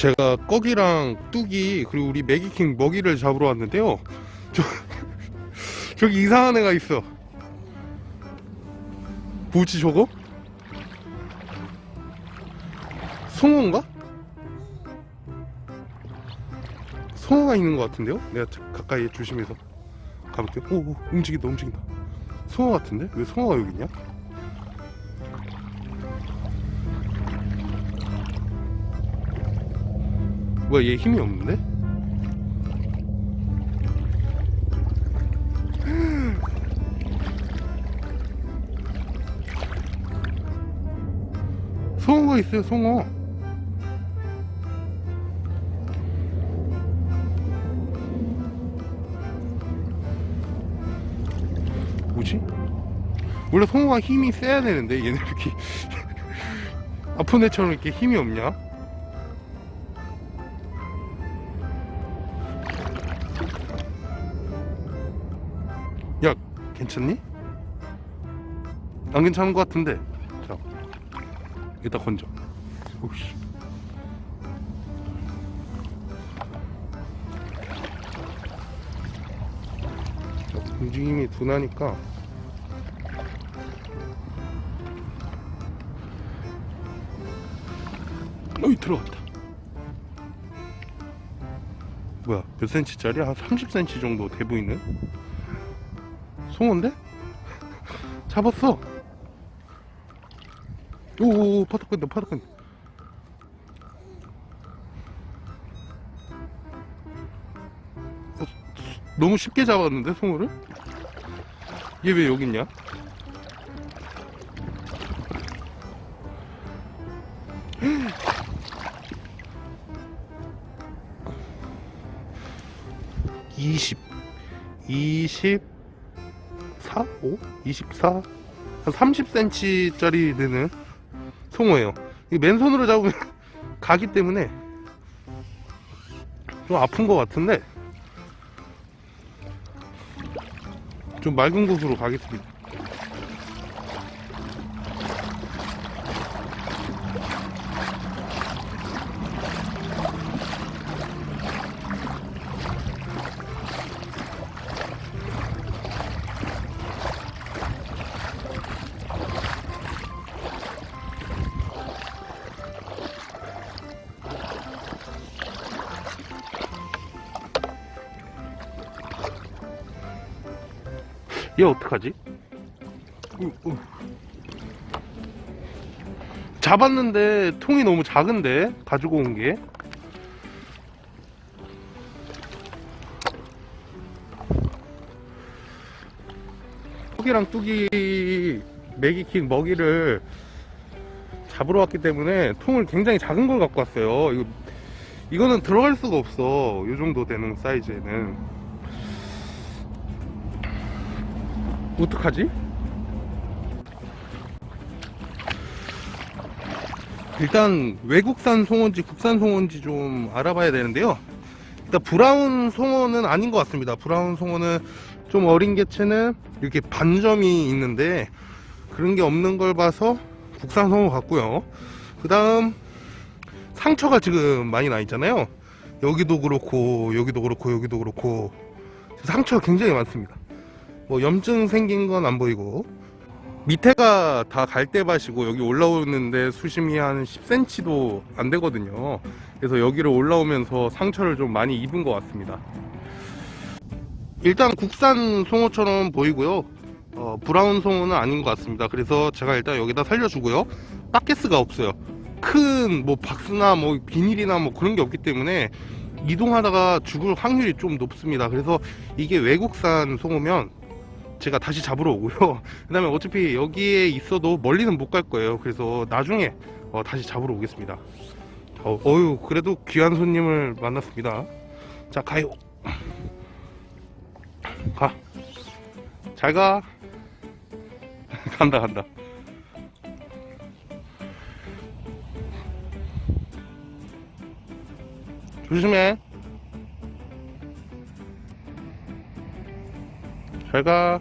제가 꺼기랑 뚝이 그리고 우리 매기킹 먹이를 잡으러 왔는데요 저, 저기 이상한 애가 있어 뭐지 저거? 송어인가? 송어가 있는 것 같은데요? 내가 자- 가까이 조심해서 가볼게요 오, 오 움직인다 움직인다 송어 같은데? 왜 송어가 여기 있냐? 뭐야 얘 힘이 없는데? 송어가 있어요 송어 뭐지? 원래 송어가 힘이 세야 되는데 얘네 왜 이렇게 아픈 애처럼 이렇게 힘이 없냐? 야 괜찮니? 안 괜찮은 것 같은데. 자 이따 건져. 오씨. 자, 움직임이 둔하니까. 어이 들어갔다. 뭐야 몇 센치짜리? 한 30cm 정도 돼 보이는 송어인데? 잡았어 오오오 파도 끈다 파도 끈다 어, 너무 쉽게 잡았는데 송어를? 얘 왜 여기 있냐? 이십, 이십, 4, 5, 24, 한 30cm짜리 되는 송어예요. 이 맨손으로 잡으면 가기 때문에 좀 아픈 것 같은데 좀 맑은 곳으로 가겠습니다. 얘 어떡하지? 잡았는데 통이 너무 작은데 가지고 온 게. 뚝이랑 뚝이 매기킹 먹이를 잡으러 왔기 때문에 통을 굉장히 작은 걸 갖고 왔어요. 이거 이거는 들어갈 수가 없어. 이 정도 되는 사이즈에는. 어떡하지? 일단 외국산 송어인지 국산 송어인지 좀 알아봐야 되는데요. 일단 브라운 송어는 아닌 것 같습니다. 브라운 송어는 좀 어린 개체는 이렇게 반점이 있는데 그런 게 없는 걸 봐서 국산 송어 같고요. 그 다음 상처가 지금 많이 나 있잖아요. 여기도 그렇고 여기도 그렇고 여기도 그렇고. 상처가 굉장히 많습니다 뭐 염증 생긴 건 안 보이고. 밑에가 다 갈대밭이고 여기 올라오는데 수심이 한 10cm도 안 되거든요. 그래서 여기를 올라오면서 상처를 좀 많이 입은 것 같습니다. 일단 국산 송어처럼 보이고요. 어, 브라운 송어는 아닌 것 같습니다. 그래서 제가 일단 여기다 살려주고요. 바켓스가 없어요. 큰 뭐 박스나 뭐 비닐이나 뭐 그런 게 없기 때문에 이동하다가 죽을 확률이 좀 높습니다. 그래서 이게 외국산 송어면 제가 다시 잡으러 오고요. 그 다음에 어차피 여기에 있어도 멀리는 못 갈 거예요. 그래서 나중에 어, 다시 잡으러 오겠습니다. 어, 어유 그래도 귀한 손님을 만났습니다. 자 가요. 가. 잘가. 간다 간다. 조심해. 잘가